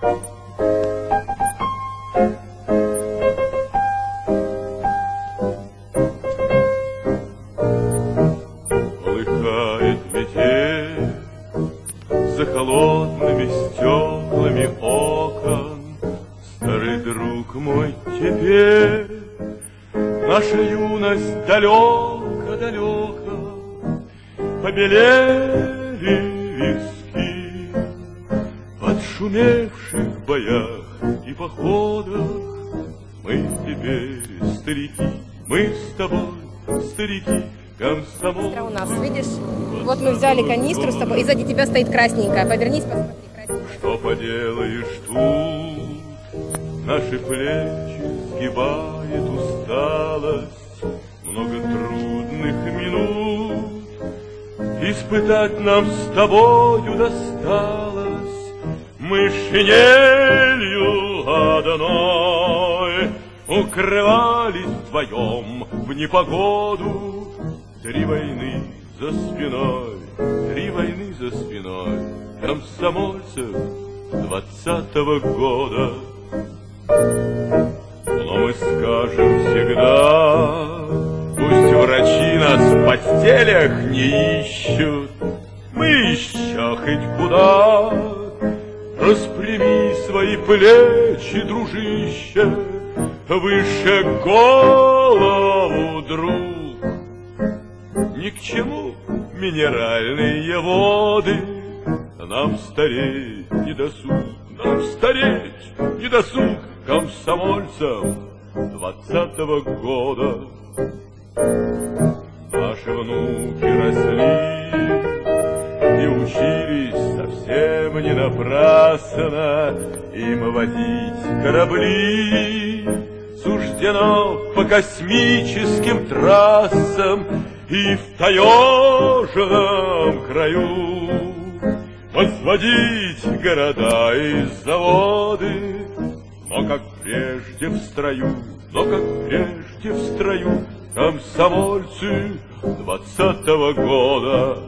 Полыхает метель За холодными стеклами окон. Старый друг мой теперь Наша юность далеко-далеко Побелели виски От шумевших боях и походах Мы теперь старики, мы с тобой старики Комсомол у нас, видишь? Вот мы взяли канистру с тобой, и сзади тебя стоит красненькая. Повернись, посмотри, красненькая. Что поделаешь тут? Наши плечи сгибает усталость, Много трудных минут. Испытать нам с тобою досталось, шинелью одной Укрывались вдвоем в непогоду, Три войны за спиной, три войны за спиной Комсомольцев двадцатого года. Но мы скажем всегда, Пусть врачи нас в постелях не ищут, Мы еще хоть куда. Распрями свои плечи, дружище, Выше голову, друг. Ни к чему минеральные воды, Нам стареть не досуг, нам стареть не досуг Комсомольцам двадцатого года. Наши внуки росли и учились совсем не напрасно Им водить корабли. Суждено по космическим трассам и в таежном краю Возводить города и заводы. Но как прежде в строю, но как прежде в строю Комсомольцы двадцатого года